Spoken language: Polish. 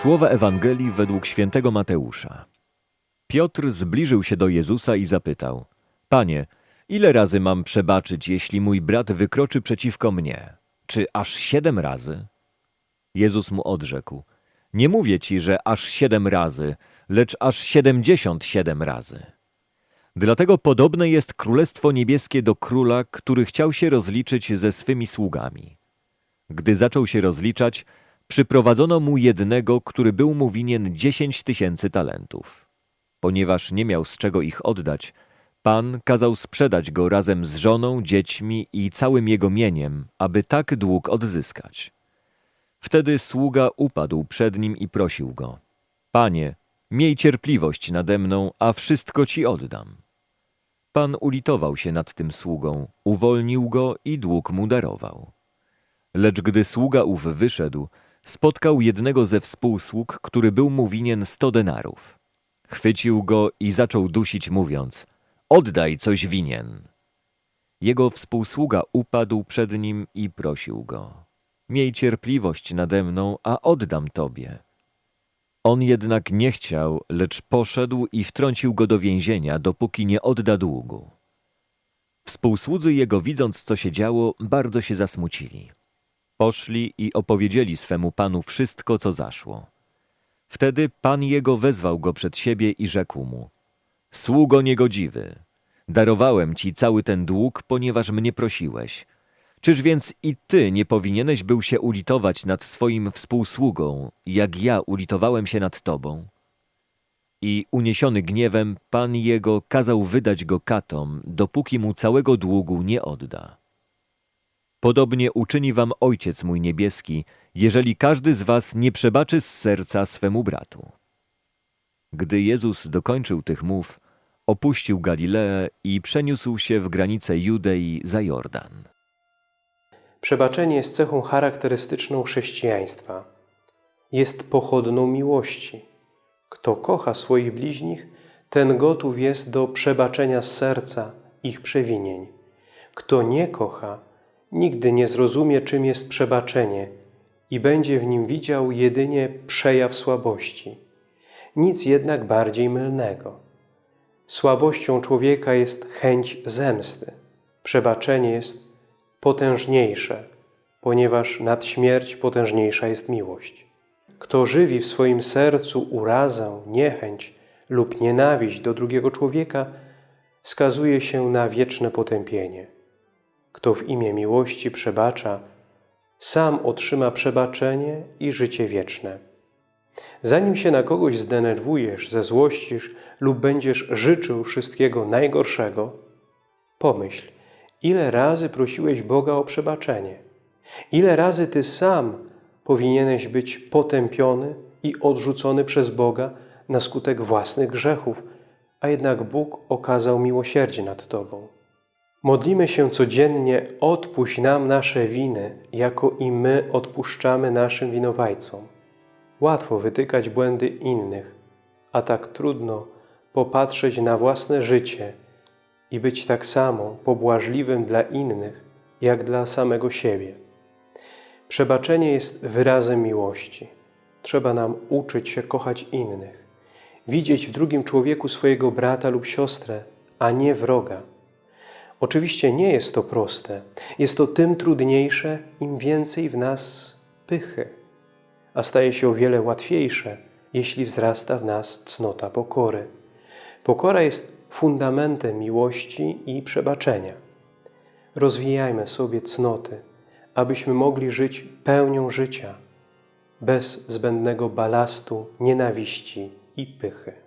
Słowa Ewangelii według świętego Mateusza. Piotr zbliżył się do Jezusa i zapytał: Panie, ile razy mam przebaczyć, jeśli mój brat wykroczy przeciwko mnie? Czy aż siedem razy? Jezus mu odrzekł: Nie mówię ci, że aż siedem razy, lecz aż siedemdziesiąt siedem razy. Dlatego podobne jest Królestwo Niebieskie do króla, który chciał się rozliczyć ze swymi sługami. Gdy zaczął się rozliczać, przyprowadzono mu jednego, który był mu winien dziesięć tysięcy talentów. Ponieważ nie miał z czego ich oddać, Pan kazał sprzedać go razem z żoną, dziećmi i całym jego mieniem, aby tak dług odzyskać. Wtedy sługa upadł przed nim i prosił go: Panie, miej cierpliwość nade mną, a wszystko ci oddam. Pan ulitował się nad tym sługą, uwolnił go i dług mu darował. Lecz gdy sługa ów wyszedł, spotkał jednego ze współsług, który był mu winien sto denarów. Chwycił go i zaczął dusić, mówiąc: Oddaj coś winien. Jego współsługa upadł przed nim i prosił go: Miej cierpliwość nade mną, a oddam tobie. On jednak nie chciał, lecz poszedł i wtrącił go do więzienia, dopóki nie odda długu. Współsłudzy jego, widząc co się działo, bardzo się zasmucili. Poszli i opowiedzieli swemu panu wszystko, co zaszło. Wtedy pan jego wezwał go przed siebie i rzekł mu: Sługo niegodziwy, darowałem ci cały ten dług, ponieważ mnie prosiłeś. Czyż więc i ty nie powinieneś był się ulitować nad swoim współsługą, jak ja ulitowałem się nad tobą? I uniesiony gniewem, pan jego kazał wydać go katom, dopóki mu całego długu nie odda. Podobnie uczyni wam Ojciec mój niebieski, jeżeli każdy z was nie przebaczy z serca swemu bratu. Gdy Jezus dokończył tych mów, opuścił Galileę i przeniósł się w granice Judei za Jordan. Przebaczenie jest cechą charakterystyczną chrześcijaństwa. Jest pochodną miłości. Kto kocha swoich bliźnich, ten gotów jest do przebaczenia z serca ich przewinień. Kto nie kocha, nigdy nie zrozumie, czym jest przebaczenie i będzie w nim widział jedynie przejaw słabości. Nic jednak bardziej mylnego. Słabością człowieka jest chęć zemsty. Przebaczenie jest potężniejsze, ponieważ nad śmierć potężniejsza jest miłość. Kto żywi w swoim sercu urazę, niechęć lub nienawiść do drugiego człowieka, skazuje się na wieczne potępienie. Kto w imię miłości przebacza, sam otrzyma przebaczenie i życie wieczne. Zanim się na kogoś zdenerwujesz, zezłościsz lub będziesz życzył wszystkiego najgorszego, pomyśl, ile razy prosiłeś Boga o przebaczenie. Ile razy Ty sam powinieneś być potępiony i odrzucony przez Boga na skutek własnych grzechów, a jednak Bóg okazał miłosierdzie nad Tobą. Modlimy się codziennie, odpuść nam nasze winy, jako i my odpuszczamy naszym winowajcom. Łatwo wytykać błędy innych, a tak trudno popatrzeć na własne życie i być tak samo pobłażliwym dla innych, jak dla samego siebie. Przebaczenie jest wyrazem miłości. Trzeba nam uczyć się kochać innych, widzieć w drugim człowieku swojego brata lub siostrę, a nie wroga. Oczywiście nie jest to proste. Jest to tym trudniejsze, im więcej w nas pychy, a staje się o wiele łatwiejsze, jeśli wzrasta w nas cnota pokory. Pokora jest fundamentem miłości i przebaczenia. Rozwijajmy sobie cnoty, abyśmy mogli żyć pełnią życia, bez zbędnego balastu, nienawiści i pychy.